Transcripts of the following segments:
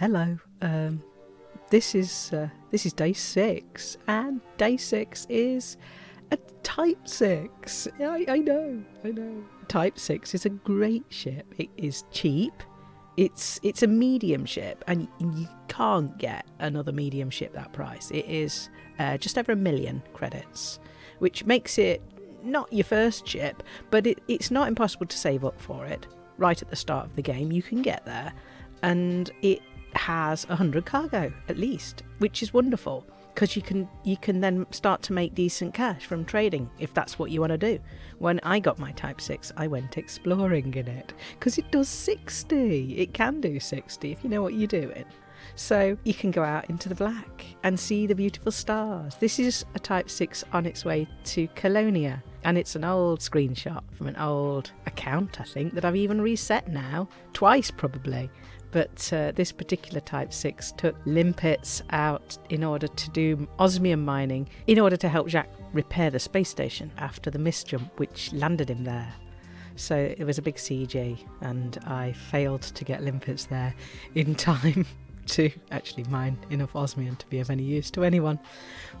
Hello. Um, this is uh, this is day six, and day six is a Type Six. I, I know, I know. Type Six is a great ship. It is cheap. It's it's a medium ship, and you can't get another medium ship that price. It is uh, just over a million credits, which makes it not your first ship, but it, it's not impossible to save up for it right at the start of the game. You can get there, and it has 100 cargo at least, which is wonderful because you can you can then start to make decent cash from trading if that's what you want to do. When I got my Type 6, I went exploring in it because it does 60. It can do 60 if you know what you're doing. So you can go out into the black and see the beautiful stars. This is a Type 6 on its way to Colonia. And it's an old screenshot from an old account, I think, that I've even reset now, twice probably. But uh, this particular Type 6 took limpets out in order to do osmium mining in order to help Jacques repair the space station after the misjump which landed him there. So it was a big CG, and I failed to get limpets there in time to actually mine enough osmium to be of any use to anyone,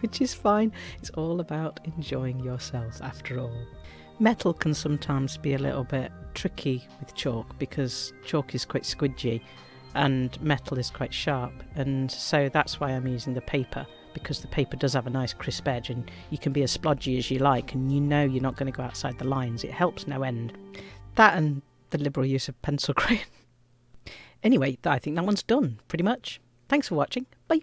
which is fine. It's all about enjoying yourself after all. Metal can sometimes be a little bit tricky with chalk because chalk is quite squidgy and metal is quite sharp and so that's why I'm using the paper because the paper does have a nice crisp edge and you can be as splodgy as you like and you know you're not going to go outside the lines. It helps no end. That and the liberal use of pencil crayon. Anyway, I think that one's done pretty much. Thanks for watching. Bye.